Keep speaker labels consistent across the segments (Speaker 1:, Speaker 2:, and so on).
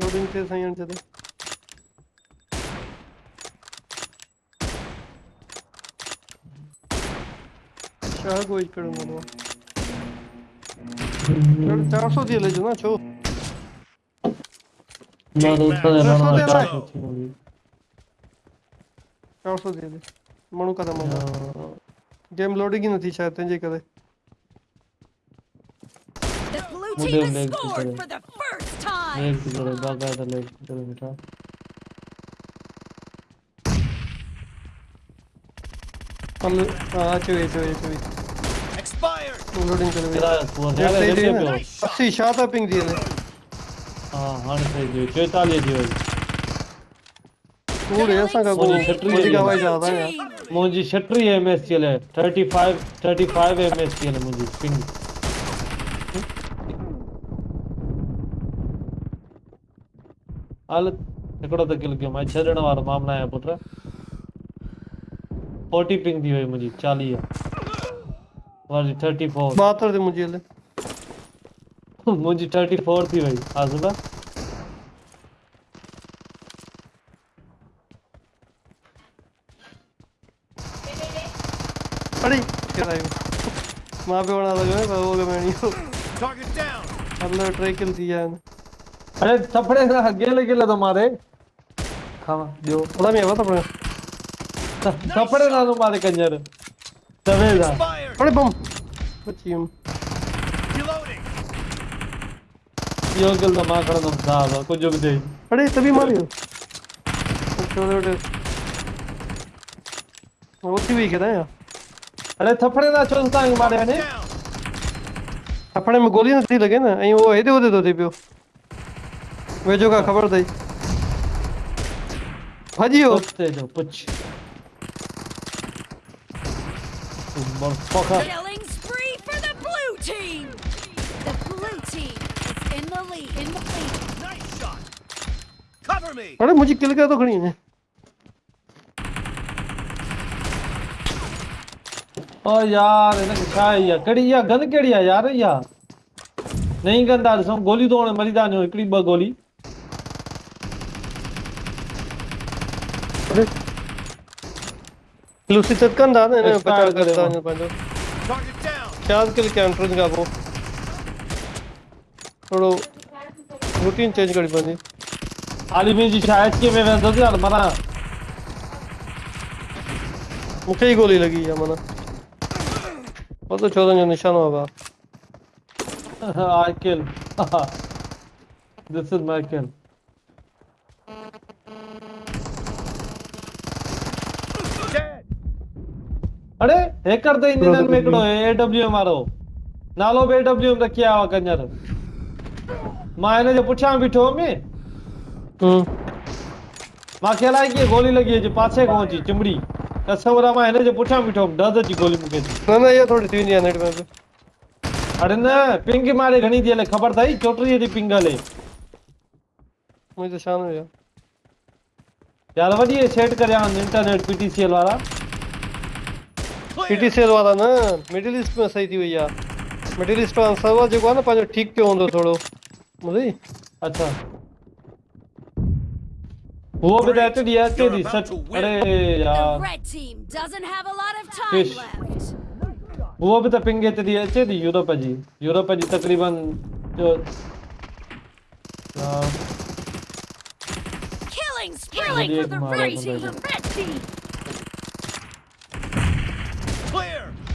Speaker 1: Loading ते साईं हाणे छॾे शाह कोई कड़ो मानो चार सौ थी हले जो ना छो
Speaker 2: माँ तो उठा दे
Speaker 1: रस्तो
Speaker 2: रहा
Speaker 1: दे
Speaker 2: चार
Speaker 1: भाई।
Speaker 2: सौ थी होगी
Speaker 1: चार सौ थी हले माण्हू काथे मानो
Speaker 2: यार,
Speaker 1: गेम लोडिंग ही नथी शायद तंहिंजे करे
Speaker 3: The blue
Speaker 2: लेग की तरह भागा था लेग की तरह बेटा
Speaker 1: हल हाँ अचो अचो अचो
Speaker 4: Expired.
Speaker 1: लोडिंग करे।
Speaker 2: स्कोर
Speaker 1: जेट
Speaker 2: यार
Speaker 1: सही
Speaker 2: ऐसे
Speaker 1: थी
Speaker 2: पियो
Speaker 1: न अस्सी छा था पिंग थी हले
Speaker 2: हाँ हाँ सही दियो 44 दियो
Speaker 1: है असां खां को
Speaker 2: छटीह
Speaker 1: वधीक
Speaker 2: जी।
Speaker 1: आवाज़
Speaker 3: Blue
Speaker 1: ज़्यादा है
Speaker 3: team.
Speaker 2: मुंहिंजी 36 एमएस चले 35 35 एमएस चले मुंहिंजी पिंग हाल हिकिड़ो त किल कयो माँ छॾण वारो मामला आहियाँ पुट 40 पिंग थी वई मुंहिंजी 40 वारी 34
Speaker 1: ॿाहतरि थी मुंहिंजी हले
Speaker 2: मुंहिंजी 34 थी वई आज़िमा
Speaker 1: अड़ी माँ पियो वणा लॻो पर उहो गमेणी हो।
Speaker 4: Target down.
Speaker 1: हल टे किल थी विया आहिनि
Speaker 2: अरे थपड़े सां गेले गेले थो मारे खावा ॿियो
Speaker 1: भला में आवा त पियो
Speaker 2: थपड़े सां थो मारे कंजर सां
Speaker 4: Expired.
Speaker 1: अड़े बम बची
Speaker 4: Reloading.
Speaker 2: इहो किल त माँ खणंदुमि साहब कुझु बि थिए
Speaker 1: अड़े तभी मारियो छोटे छोटे उथी वई केॾां
Speaker 2: अरे थपड़े सां छो तव्हांखे मारे
Speaker 4: Down.
Speaker 1: थपड़े में गोली नथी लॻे न ऐं उहो हेॾे होॾे थो थिए पियो वेझो खां ख़बर अथई भॼी वियो
Speaker 2: कुत्ते जो पुछ मरफ़का
Speaker 3: Killing spree for the blue team. The blue team is in the lead. In the lead.
Speaker 4: Nice shot. Cover me.
Speaker 1: अड़े मुंहिंजी किल करे थो खणी वञे
Speaker 2: ओ यार हिनखे छा आहे इहा कहिड़ी इहा गन कहिड़ी आहे यार इहा नई गंदा ॾिसूं गोली तो हाणे मरी था वञूं हिकिड़ी ॿ गोली
Speaker 1: लूसी त कंदा न हिन
Speaker 2: Expire
Speaker 1: बचाव
Speaker 2: करे
Speaker 1: कंदा
Speaker 2: माँ।
Speaker 1: वञो पंहिंजो
Speaker 4: Target down.
Speaker 1: चार किल कया एंट्रेंस खां पोइ रूटीन चेंज करणी पवंदी
Speaker 2: हाली मुंहिंजी शायद के में वेंदुसि यार माना
Speaker 1: मूंखे ई गोली लॻी आहे माना पतो छो तुंहिंजो निशानो आहे भाउ
Speaker 2: I kill this is my hacker त इंजन में हिकिड़ो एडब्ल्यूएम वारो नालो बि एडब्ल्यूएम रखी आयो आहे कंजर माँ हिन जे पुठियाँ बीठो हुअमि मूंखे अलाए कीअं गोली लॻी अचे पासे खां अची चिमड़ी कसम माँ हिन जे पुठियाँ बीठो हुअमि डज़ अची गोली मूंखे
Speaker 1: न न इहा थोरी थी वेंदी आहे नेट में
Speaker 2: अरे न पिंग मारे घणी थी हले ख़बर अथई चोटीह जी पिंग हले
Speaker 1: मुंहिंजी हुई आहे
Speaker 2: यार वॾी सेट करिया इंटरनेट पीटीसीएल वारा
Speaker 4: Clear.
Speaker 1: पीटीसीएल वारा न मिडिल ईस्ट में सही थी वई आहे मिडिल ईस्ट वारो सर्वर जेको आहे न पंहिंजो ठीकु कयो हूंदो थोरो ॿुधी
Speaker 2: अच्छा वो भी रहते दिया तेरी सच. अरे यार
Speaker 3: left.
Speaker 2: वो भी तो पिंगे तेरी अचे थी यूरोप जी यूरोप जी तकरीबन जो
Speaker 3: Killing spree for the red team. Red team.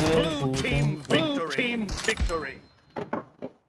Speaker 4: Blue team victory. team victory.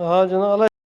Speaker 1: हा जनाब